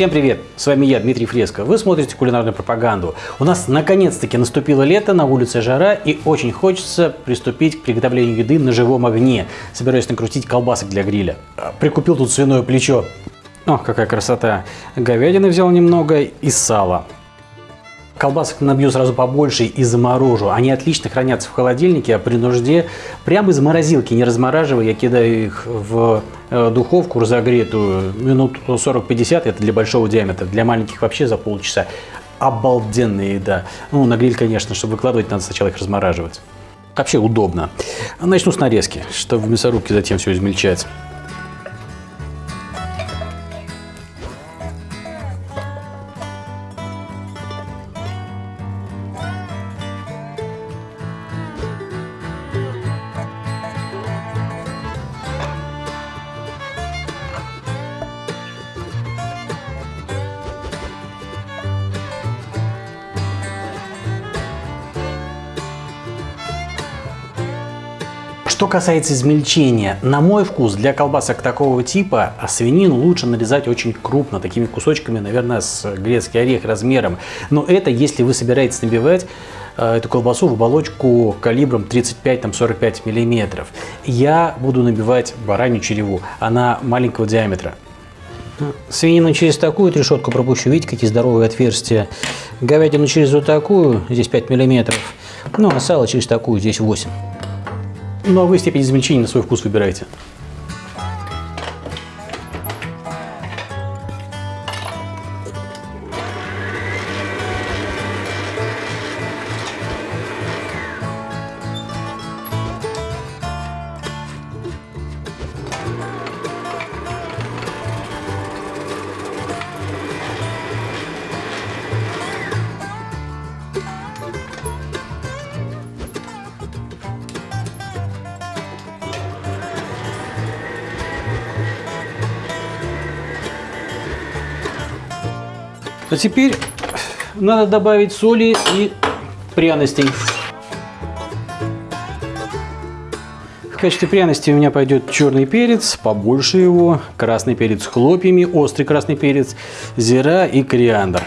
Всем привет! С вами я, Дмитрий Фреско. Вы смотрите кулинарную пропаганду. У нас наконец-таки наступило лето, на улице жара и очень хочется приступить к приготовлению еды на живом огне. Собираюсь накрутить колбасок для гриля. Прикупил тут свиное плечо. О, какая красота! Говядины взял немного и сала. Колбасок набью сразу побольше и заморожу. Они отлично хранятся в холодильнике, а при нужде прямо из морозилки, не размораживая, я кидаю их в э, духовку разогретую минут 40-50, это для большого диаметра, для маленьких вообще за полчаса. Обалденная еда. Ну, на гриль, конечно, чтобы выкладывать, надо сначала их размораживать. Вообще удобно. Начну с нарезки, чтобы в мясорубке затем все измельчать. Что касается измельчения, на мой вкус для колбасок такого типа а свинину лучше нарезать очень крупно, такими кусочками, наверное, с грецкий орех размером. Но это если вы собираетесь набивать э, эту колбасу в оболочку калибром 35-45 мм. Я буду набивать баранью череву, она маленького диаметра. Свинину через такую решетку пропущу, видите, какие здоровые отверстия. Говядину через вот такую, здесь 5 мм. Ну, а сало через такую, здесь 8 ну а вы степень измельчения на свой вкус выбираете. А теперь надо добавить соли и пряностей. В качестве пряности у меня пойдет черный перец, побольше его, красный перец с хлопьями, острый красный перец, зира и кориандр.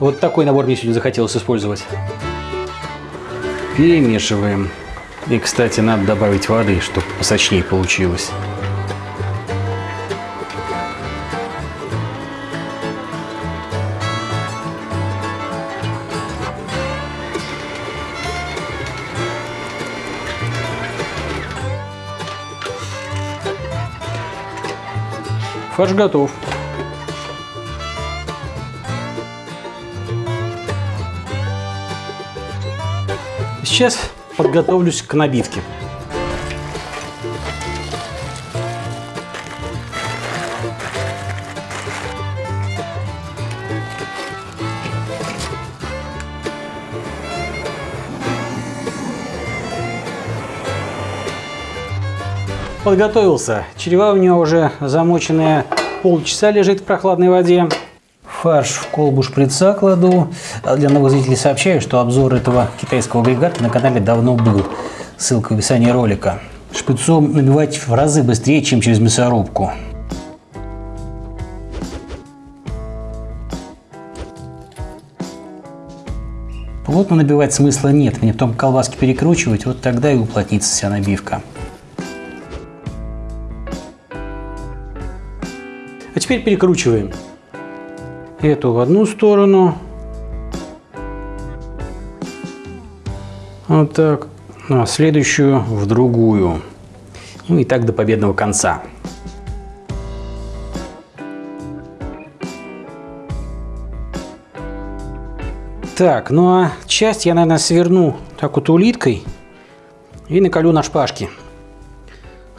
Вот такой набор мне сегодня захотелось использовать. Перемешиваем. И, кстати, надо добавить воды, чтобы посочнее получилось. Фарш готов. Сейчас подготовлюсь к набивке. Подготовился. Черева у меня уже замоченная полчаса лежит в прохладной воде. Фарш в колбу шприца кладу. Для новых зрителей сообщаю, что обзор этого китайского агрегата на канале давно был. Ссылка в описании ролика. Шприцом набивать в разы быстрее, чем через мясорубку. Плотно набивать смысла нет, мне потом колбаски перекручивать, вот тогда и уплотнится вся набивка. Теперь перекручиваем эту в одну сторону. Вот так. Ну, а следующую в другую. Ну и так до победного конца. Так, ну а часть я, наверное, сверну так вот улиткой и наколю на шпажке.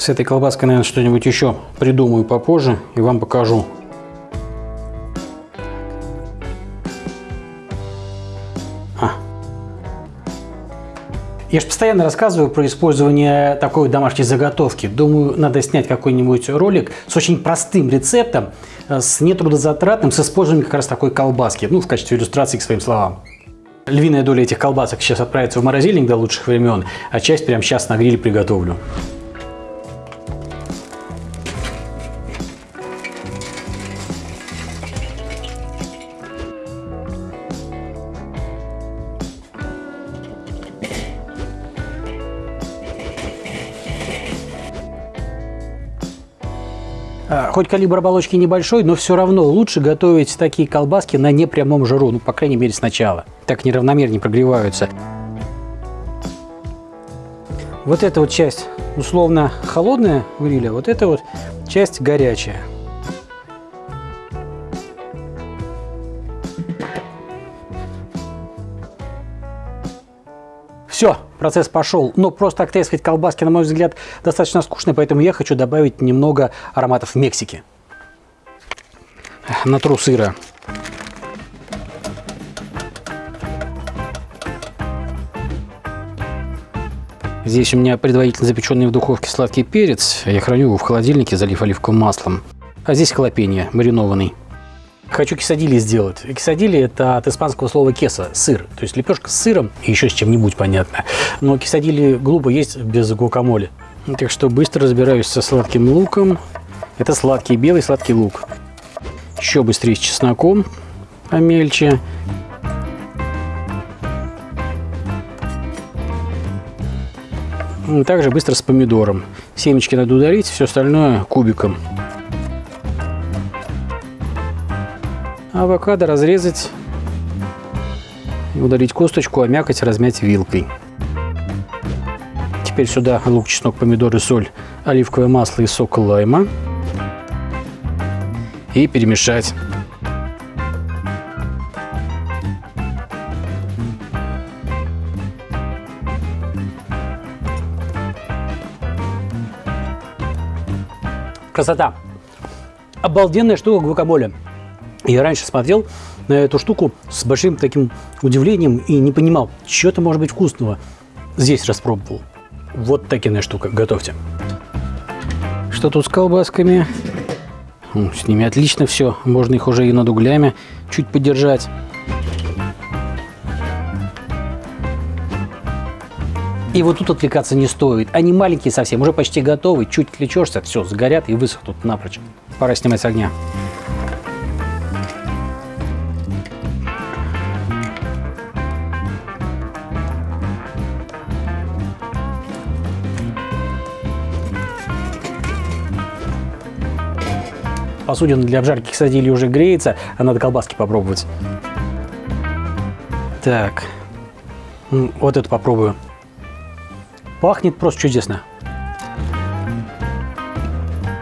С этой колбаской, наверное, что-нибудь еще придумаю попозже и вам покажу. А. Я же постоянно рассказываю про использование такой домашней заготовки. Думаю, надо снять какой-нибудь ролик с очень простым рецептом, с нетрудозатратным, с использованием как раз такой колбаски, ну, в качестве иллюстрации к своим словам. Львиная доля этих колбасок сейчас отправится в морозильник до лучших времен, а часть прямо сейчас на гриле приготовлю. Хоть калибр оболочки небольшой, но все равно лучше готовить такие колбаски на непрямом жару, ну, по крайней мере, сначала. Так неравномернее прогреваются. Вот эта вот часть условно холодная гриля, вот эта вот часть горячая. Все, процесс пошел. Но просто так трескать колбаски, на мой взгляд, достаточно скучно, поэтому я хочу добавить немного ароматов Мексики. Натру сыра. Здесь у меня предварительно запеченный в духовке сладкий перец. Я храню его в холодильнике, залив оливковым маслом. А здесь халапеньо, маринованный. Хочу кисадили сделать. Кисадили это от испанского слова кеса – сыр. То есть лепешка с сыром и еще с чем-нибудь, понятно. Но кисадили глупо есть без гуакамоле. Так что быстро разбираюсь со сладким луком. Это сладкий белый сладкий лук. Еще быстрее с чесноком помельче. Также быстро с помидором. Семечки надо ударить, все остальное кубиком. Авокадо разрезать, удалить косточку, а мякоть размять вилкой. Теперь сюда лук, чеснок, помидоры, соль, оливковое масло и сок лайма. И перемешать. Красота! Обалденная штука гвакамоле. Я раньше смотрел на эту штуку с большим таким удивлением и не понимал, что это может быть вкусного. Здесь распробовал. Вот такая штука. Готовьте. Что тут с колбасками? С ними отлично все. Можно их уже и над углями чуть подержать. И вот тут отвлекаться не стоит. Они маленькие совсем, уже почти готовы. Чуть отвлечешься, все, сгорят и высохнут напрочь. Пора снимать с огня. Посудина для обжарки ксадили уже греется, а надо колбаски попробовать. Так, вот это попробую. Пахнет просто чудесно.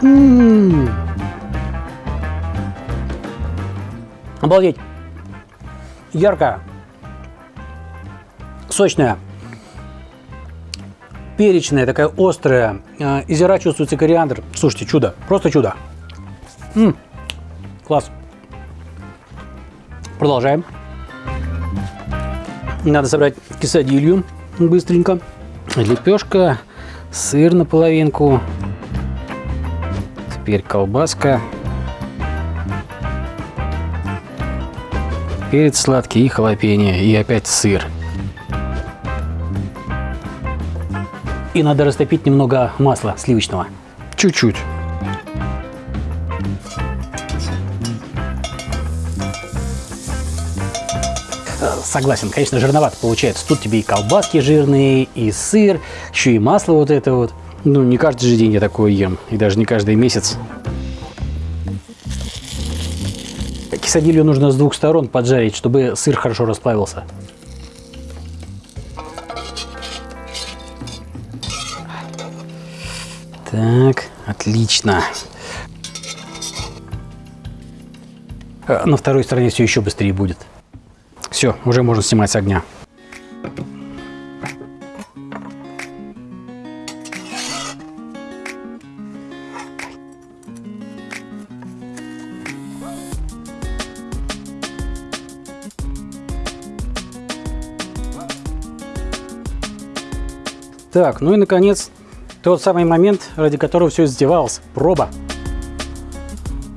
М -м -м. Обалдеть. Яркая. Сочная. Перечная, такая острая. А, из чувствуется кориандр. Слушайте, чудо. Просто чудо. М -м, класс. Продолжаем. Надо собрать кисадилью быстренько. Лепешка, сыр на половинку. Теперь колбаска. Перец сладкий и халапеньо. И опять сыр. И надо растопить немного масла сливочного. Чуть-чуть. Согласен, конечно, жирновато получается. Тут тебе и колбаски жирные, и сыр, еще и масло вот это вот. Ну, не каждый же день я такое ем, и даже не каждый месяц. Кисадилью нужно с двух сторон поджарить, чтобы сыр хорошо расплавился. Так, отлично. А на второй стороне все еще быстрее будет. Все, уже можно снимать с огня. Так, ну и наконец, тот самый момент, ради которого все издевалось. Проба.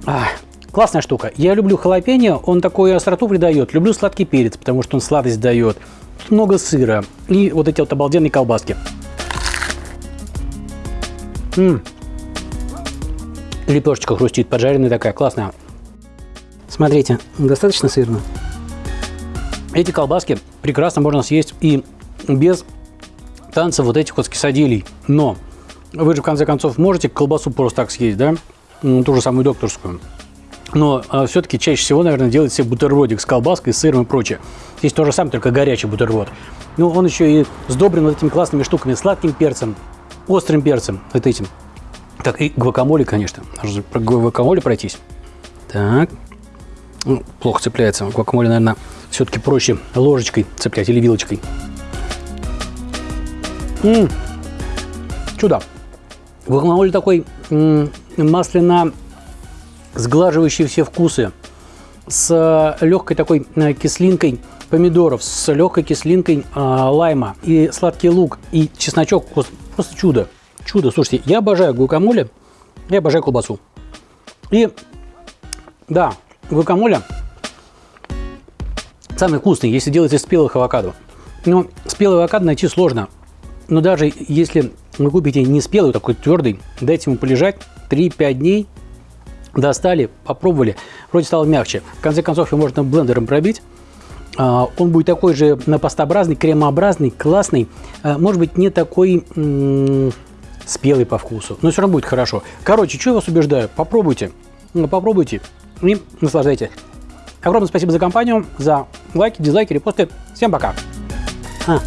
А, Классная штука. Я люблю халапеньо, он такую остроту придает. Люблю сладкий перец, потому что он сладость дает. Много сыра и вот эти вот обалденные колбаски. М. Лепешечка хрустит, поджаренная такая, классная. Смотрите, достаточно сырно. Эти колбаски прекрасно можно съесть и без танцев вот этих вот скисадилей. Но вы же в конце концов можете колбасу просто так съесть, да? м, ту же самую докторскую. Но а, все-таки чаще всего, наверное, делает себе бутербродик с колбаской, сыром и прочее. Здесь то же самое, только горячий бутерброд. Ну, он еще и сдобрен вот этими классными штуками, сладким перцем, острым перцем, вот этим. Так, и гвакамоле, конечно. Нужно про гвакамоле пройтись. Так. Ну, плохо цепляется. Гвакамоле, наверное, все-таки проще ложечкой цеплять или вилочкой. М, Чудо. Гвакамоле такой м, масляно сглаживающий все вкусы, с легкой такой э, кислинкой помидоров, с легкой кислинкой э, лайма и сладкий лук и чесночок. Просто- чудо. Чудо. Слушайте, я обожаю гуакамоле, я обожаю колбасу. И да, гуакамоле самый вкусный, если делать из спелых авокадо. Но спелый авокадо найти сложно. Но даже если вы купите не спелый, такой твердый, дайте ему полежать 3-5 дней, достали, попробовали, вроде стало мягче. В конце концов, его можно блендером пробить. А, Он будет такой же напастообразный, кремообразный, классный. А, Может быть, не такой спелый по вкусу, но все равно будет хорошо. Короче, что я вас убеждаю? Попробуйте. Ну, Попробуйте и наслаждайтесь. Огромное спасибо за компанию, за лайки, дизлайки, репосты. Всем пока. А,